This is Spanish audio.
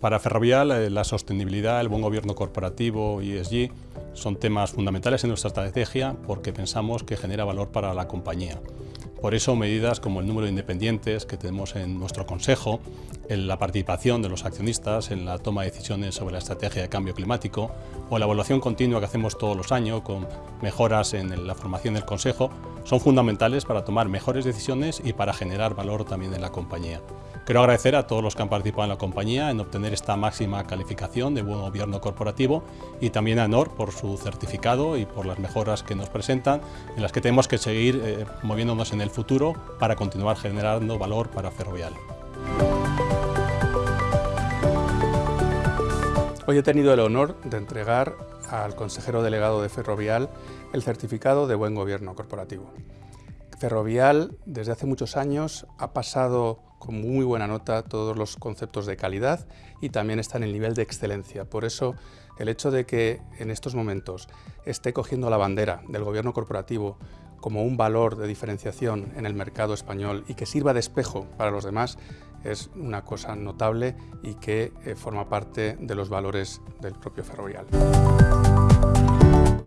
Para Ferrovial, eh, la sostenibilidad, el buen gobierno corporativo y ESG son temas fundamentales en nuestra estrategia porque pensamos que genera valor para la compañía. Por eso medidas como el número de independientes que tenemos en nuestro Consejo, en la participación de los accionistas en la toma de decisiones sobre la estrategia de cambio climático o la evaluación continua que hacemos todos los años con mejoras en la formación del Consejo son fundamentales para tomar mejores decisiones y para generar valor también en la compañía. Quiero agradecer a todos los que han participado en la compañía en obtener esta máxima calificación de buen gobierno corporativo y también a NOR por su certificado y por las mejoras que nos presentan en las que tenemos que seguir eh, moviéndonos en el futuro para continuar generando valor para Ferrovial. Hoy he tenido el honor de entregar al consejero delegado de Ferrovial el certificado de buen gobierno corporativo. Ferrovial desde hace muchos años ha pasado con muy buena nota todos los conceptos de calidad y también está en el nivel de excelencia. Por eso el hecho de que en estos momentos esté cogiendo la bandera del gobierno corporativo como un valor de diferenciación en el mercado español y que sirva de espejo para los demás es una cosa notable y que eh, forma parte de los valores del propio ferrovial.